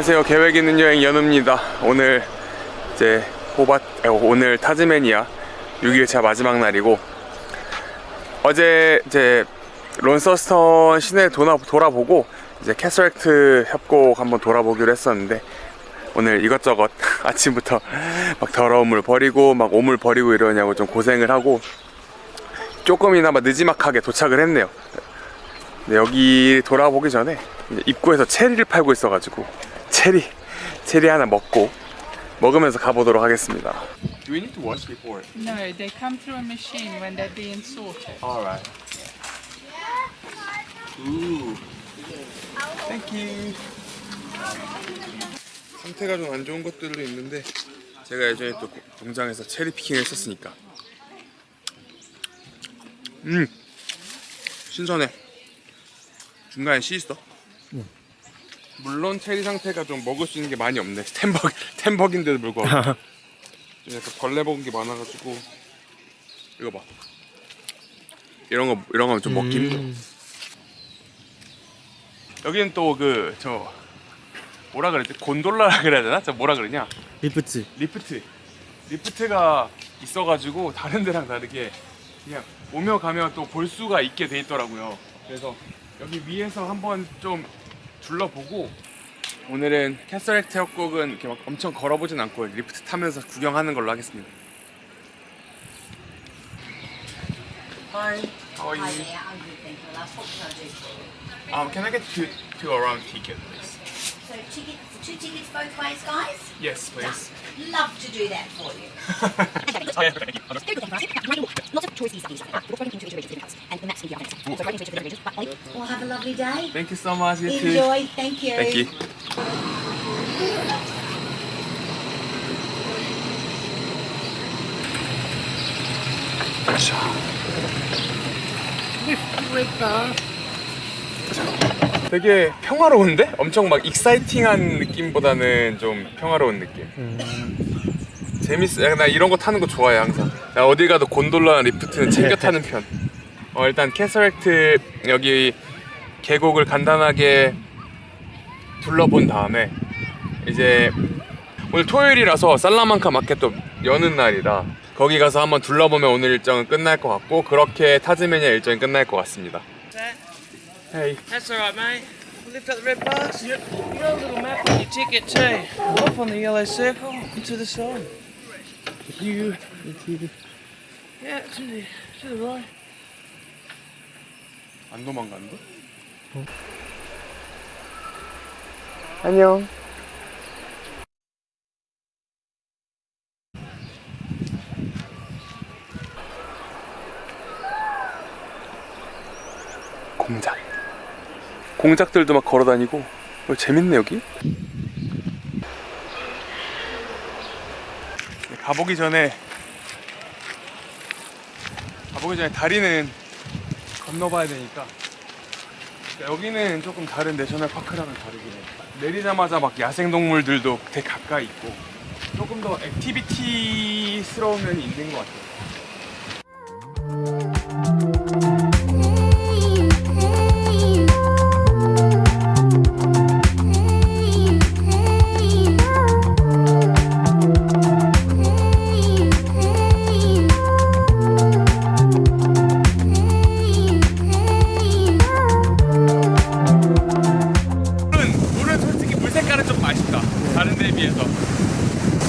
안녕하세요. 계획 있는 여행 연우입니다. 오늘 이제 아, 오늘 타즈메니아 6일차 마지막 날이고 어제 이제 론서스톤 시내 돌아, 돌아보고 이제 캐터랙트 협곡 한번 돌아보기로 했었는데 오늘 이것저것 아침부터 막 더러운 물 버리고 막 오물 버리고 이러냐고 좀 고생을 하고 조금이나마 늦지막하게 도착을 했네요. 여기 돌아보기 전에 입구에서 체리를 팔고 있어가지고 체리 체리 하나 먹고 먹으면서 가보도록 하겠습니다. Do we need to wash before? No, they come through a machine when they're being sorted. Alright. Ooh. Thank you. 상태가 좀 안 좋은 것들도 있는데 제가 예전에 또 공장에서 체리 피킹을 했었으니까 음 신선해 중간에 씨 있어 물론 체리 상태가 좀 먹을 수 있는 게 많이 없네. ten buck ten buck인데도 불구하고. 좀 약간 벌레 먹은 게 많아가지고. 이거 봐. 이런 거 이런 거 좀 먹기 힘들어. 여기는 또 그 저 뭐라 그랬지 곤돌라라 그래야 되나? 저 뭐라 그러냐? 리프트. 리프트. 리프트가 있어가지고 다른 데랑 다르게 그냥 오며 가며 또 볼 수가 있게 돼 있더라고요. 그래서 여기 위에서 한번 좀 둘러보고 오늘은 캐서렉트 협곡은 이렇게 막 엄청 걸어보진 않고 리프트 타면서 구경하는 걸로 하겠습니다 Hi, how are Hi you? there, I'm good, thank you. Last what can I do for you? Um, can I get two, two round ticket, please? So tickets, two tickets both ways, guys? Yes, please. Love to do that for you. Lots of choice studies. We're going into each region, different colours, and the maps can be identical. Well, have a lovely day. Thank you so much. You too. Enjoy, thank you. Thank you. 되게 평화로운데? 엄청 막 exciting한 느낌보다는 좀 평화로운 느낌. 재밌어. 야, 나 이런 거 타는 거 좋아해 항상. 나 어디 가도 곤돌라나 리프트는 챙겨 타는 편. 어, 일단 캐서렉트 여기 계곡을 간단하게 둘러본 다음에 이제 오늘 토요일이라서 살라만카 마켓도 여는 날이라 거기 가서 한번 둘러보면 오늘 일정은 끝날 것 같고 그렇게 타즈메니아 일정이 끝날 것 같습니다. Hey. That's alright, mate. Lift up the red bars. Yep. You got a little map on your ticket too. Off on the yellow circle and to the side. You. Yeah, to the to the right. 안 도망간다? 안녕. 공작. 공작들도 막 걸어다니고 어, 재밌네 여기. 가보기 전에 가보기 전에 다리는 건너봐야 되니까. 여기는 조금 다른 national park랑은 다르긴 해. 내리자마자 막 야생동물들도 되게 가까이 있고 조금 더 activity스러운 면이 있는 것 같아요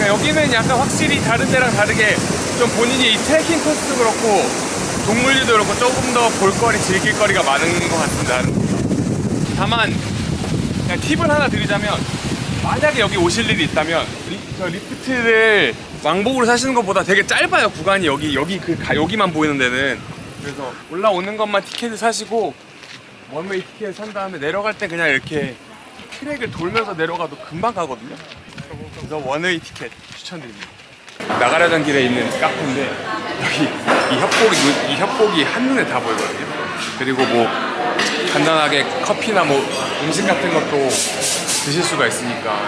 그러니까 여기는 약간 확실히 다른 데랑 다르게 좀 본인이 이 트레킹 코스도 그렇고 동물들도 그렇고 조금 더 볼거리 즐길 거리가 많은 것 같습니다. 다만 그냥 팁을 하나 드리자면 만약에 여기 오실 일이 있다면 리, 저 리프트를 왕복으로 사시는 것보다 되게 짧아요 구간이. 여기 여기 그 가- 여기만 보이는 데는. 그래서 올라오는 것만 티켓을 사시고 one-way 티켓 산 다음에 내려갈 때 그냥 이렇게 트랙을 돌면서 내려가도 금방 가거든요. 그래서 one-way 티켓 추천드립니다. 나가려던 길에 있는 카페인데 여기 이 협곡이 눈- 이 협곡이 한눈에 다 보이거든요. 그리고 뭐 간단하게 커피나 뭐 음식 같은 것도 드실 수가 있으니까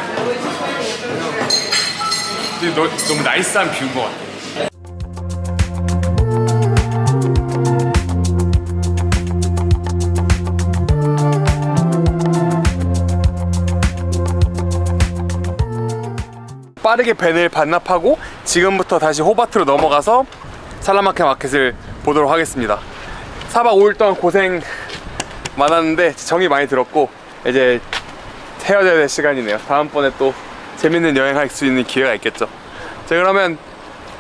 너무 nice한 view인 것 같아요. 빠르게 벤을 반납하고 지금부터 다시 호바트로 넘어가서 살라마케 마켓을 보도록 하겠습니다. 4박 5일 동안 고생 많았는데 정이 많이 들었고 이제 헤어져야 될 시간이네요. 다음번에 또 재밌는 여행할 수 있는 기회가 있겠죠. 자 그러면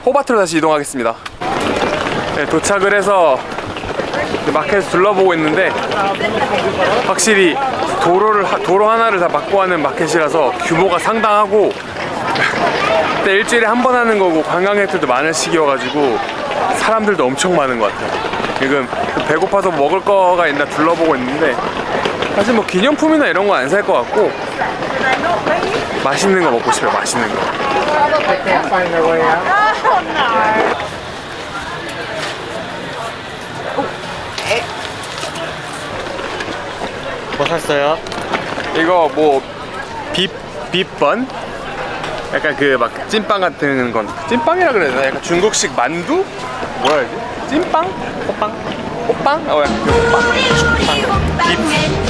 호바트로 다시 이동하겠습니다. 네, 도착을 해서 마켓을 둘러보고 있는데 확실히 도로를 하- 도로 하나를 다 막고 하는 마켓이라서 규모가 상당하고 근데 일주일에 한 번 하는 거고 관광객들도 많은 시기여가지고 사람들도 엄청 많은 것 같아요 지금 배고파서 먹을 거가 있나 둘러보고 있는데 사실 뭐 기념품이나 이런 거 안 살 것 같고 맛있는 거 먹고 싶어요 맛있는 거 뭐 샀어요? 이거 뭐 비, 비번? 약간 그 막 찐빵 같은 건 찐빵이라 그래야 되나? 약간 중국식 만두? 뭐라 해야지? 찐빵? 호빵? 호빵? 어 약간 그 호빵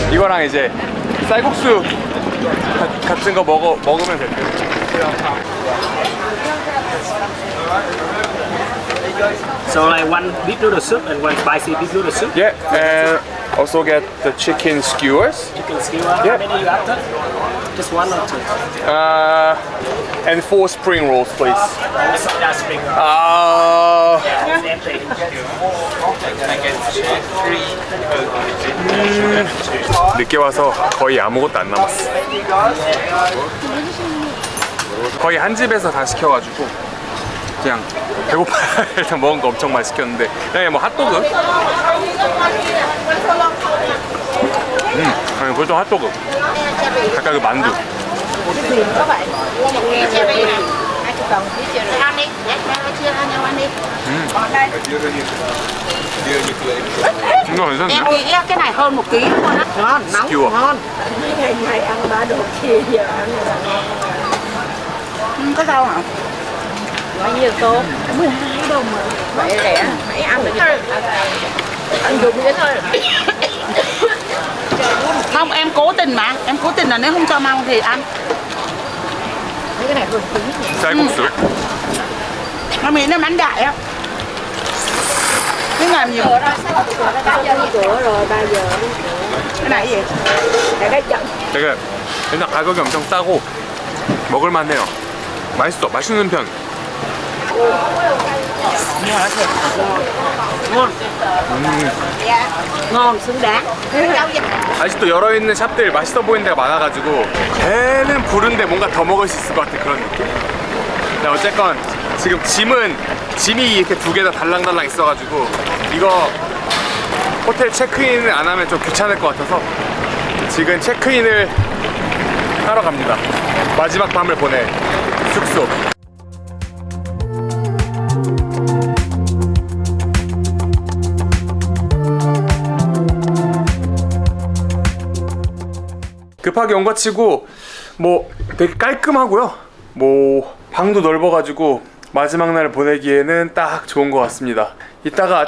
비 이거랑 이제 쌀국수 가- 같은 거 먹어, 먹으면 될 듯. So like one beef noodle soup and one spicy beef noodle soup. Yeah, and also get the chicken skewers Chicken skewer. Yeah. How many you after? Just one or two? uh, and four spring rolls please that's spring roll. 아... Yeah, it's empty. 늦게 와서 거의 아무것도 안 남았어. 거의 한 집에서 다 시켜가지고 그냥 배고파 일단 먹은 거 엄청 많이 시켰는데 그냥 뭐 핫도그. 음, 아니 보통 핫도그. 아까 그 만두. 이거 괜찮네. Em nghĩ cái này hơn một ký luôn á. Ngon, nóng, Skewer. ngon. Ngày ngày ăn ba đồ kia giờ ăn ừ, Có rau hả? Bao nhiêu tô? 12 đồng mà. Vậy rẻ, hãy ăn được Ăn dùng vậy thôi. Không, em cố tình mà. Em cố tình là nếu không cho măng thì ăn. Cái này hơn ký. 쌀국수. Nó miếng nó bánh đại á. Cái làm gì? cửa rồi 3 giờ Cái này gì? để cái chậm 되게 일단 가격이 엄청 싸고 먹을만해요. 맛있어, 맛있는 편. xứng đáng 아직도 열어 있는 샵들 맛있어 보이는 데가 많아가지고 배는 부른데 뭔가 더 먹을 수 있을 것 같은 그런 느낌. 근데 어쨌건 지금 짐은 짐이 이렇게 두 개 다 달랑달랑 있어가지고 이거 호텔 체크인을 안 하면 좀 귀찮을 것 같아서 지금 체크인을 하러 갑니다. 마지막 밤을 보낼 숙소. 온것 치고 뭐 되게 깔끔하고요. 뭐 방도 넓어가지고 마지막 날 보내기에는 딱 좋은 것 같습니다. 이따가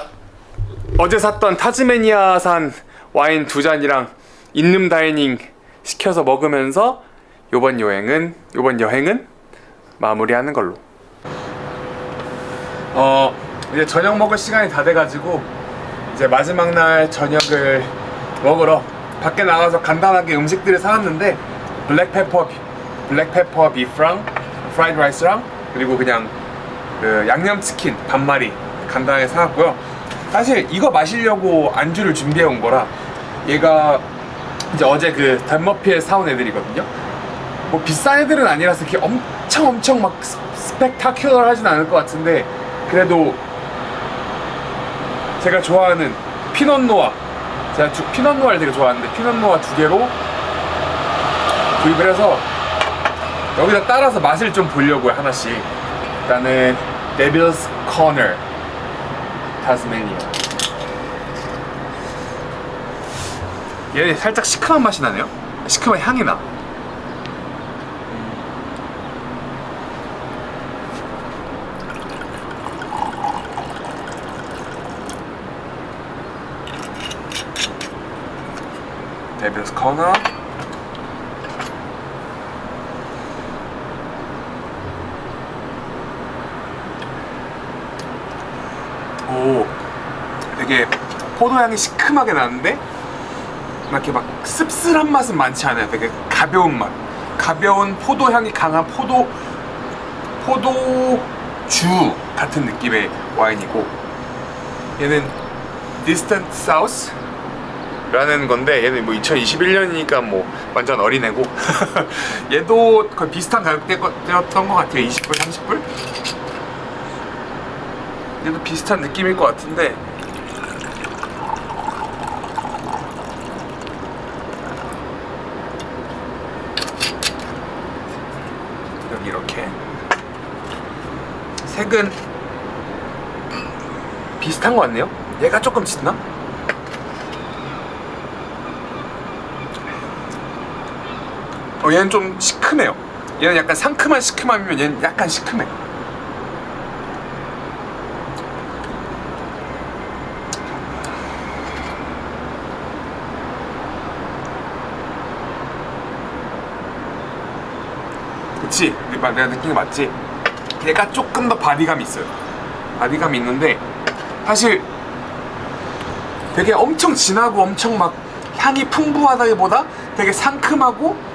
어제 샀던 타즈메니아산 와인 두 잔이랑 인름 다이닝 시켜서 먹으면서 요번 여행은 요번 여행은 마무리하는 걸로. 어 이제 저녁 먹을 시간이 다 돼가지고 이제 마지막 날 저녁을 먹으러 밖에 나가서 간단하게 음식들을 사왔는데 블랙페퍼 비- 블랙페퍼 비프랑 프라이드 라이스랑 그리고 그냥 그 양념치킨 반마리 간단하게 사왔고요. 사실 이거 마시려고 안주를 준비해 온 거라 얘가 이제 어제 그 Dan Murphy에 사온 애들이거든요. 뭐 비싼 애들은 아니라서 이렇게 엄청 엄청 막 s- spectacular 하진 않을 것 같은데 그래도 제가 좋아하는 Pinot Noir 제가 주, 피넛노아를 되게 좋아하는데 피넛노아 두 개로 구입을 해서 여기다 따라서 맛을 좀 보려고요 하나씩. 일단은 데빌스 코너 타스메니아 얘 살짝 시큼한 맛이 나네요. 시큼한 향이 나 devil's corner 오 되게 포도향이 시큼하게 나는데 막 이렇게 막 씁쓸한 맛은 많지 않아요. 되게 가벼운 맛. 가벼운 포도향이 강한 포도 포도주 같은 느낌의 와인이고 얘는 Distant South 라는 건데 얘는 뭐 2021년이니까 뭐 완전 어린애고. 얘도 거의 비슷한 가격대였던 것 같아요. 20불 30불? 얘도 비슷한 느낌일 것 같은데. 여기 이렇게. 색은 비슷한 것 같네요? 얘가 조금 짙나? 어 얘는 좀 시큼해요 얘는 약간 상큼한 시큼함이면 얘는 약간 시큼해 그치? 내가 느낀 게 맞지? 얘가 조금 더 body감이 있어요 body감이 있는데 사실 되게 엄청 진하고 엄청 막 향이 풍부하다기보다 되게 상큼하고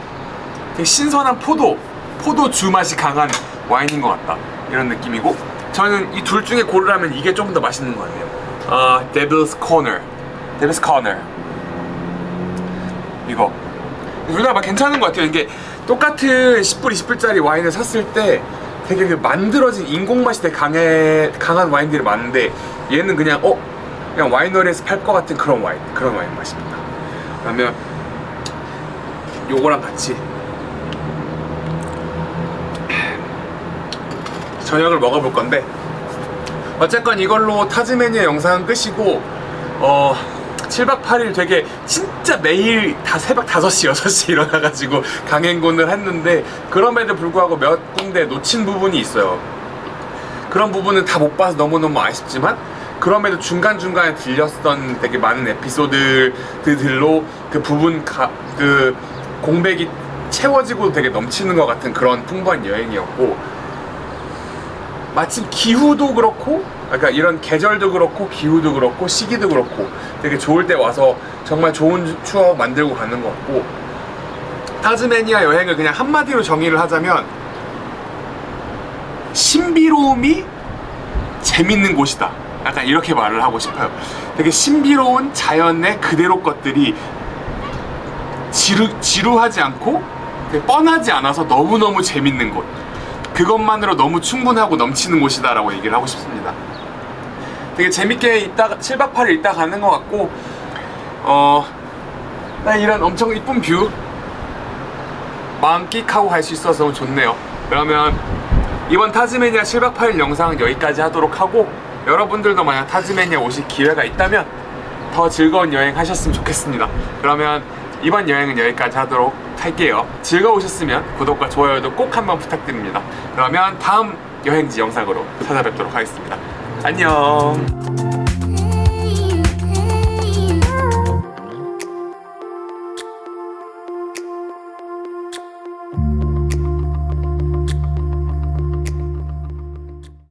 신선한 포도 포도주 맛이 강한 와인인 것 같다. 이런 느낌이고 저는 이 둘 중에 고르라면 이게 조금 더 맛있는 것 같아요. 아 Devil's Corner. Devil's Corner. 이거. 둘 다 막 괜찮은 것 같아요. 이게 똑같은 10불 20불짜리 와인을 샀을 때 되게 그 만들어진 인공 맛이 되게 강해, 강한 와인들이 많은데 얘는 그냥 어? 그냥 와이너리에서 팔 것 같은 그런 와인 그런 와인 맛입니다. 그러면 요거랑 같이 저녁을 먹어볼 건데 어쨌건 이걸로 타즈메니아 영상은 끝이고 어 7박 8일 되게 진짜 매일 다 새벽 5시 6시 일어나가지고 강행군을 했는데 그럼에도 불구하고 몇 군데 놓친 부분이 있어요. 그런 부분은 다 못 봐서 너무너무 아쉽지만 그럼에도 중간중간에 들렸던 되게 많은 에피소드들로 그 부분 가, 그 공백이 채워지고 되게 넘치는 것 같은 그런 풍부한 여행이었고 마침 기후도 그렇고 그러니까 이런 계절도 그렇고 기후도 그렇고 시기도 그렇고 되게 좋을 때 와서 정말 좋은 추억 만들고 가는 것 같고. 타즈메니아 여행을 그냥 한마디로 정의를 하자면 신비로움이 재밌는 곳이다. 약간 이렇게 말을 하고 싶어요. 되게 신비로운 자연의 그대로 것들이 지루, 지루하지 않고 뻔하지 않아서 너무너무 재밌는 곳 그것만으로 너무 충분하고 넘치는 곳이다 라고 얘기를 하고 싶습니다. 되게 재밌게 있다가 7박 8일 있다 가는 것 같고 어, 나 이런 엄청 이쁜 view. 만끽하고 갈 수 있어서 좋네요. 그러면 이번 타즈메니아 7박 8일 영상은 여기까지 하도록 하고 여러분들도 만약 타즈메니아 오실 기회가 있다면 더 즐거운 여행 하셨으면 좋겠습니다. 그러면 이번 여행은 여기까지 하도록 할게요. 즐거우셨으면 구독과 좋아요도 꼭 한번 부탁드립니다. 그러면 다음 여행지 영상으로 찾아뵙도록 하겠습니다. 안녕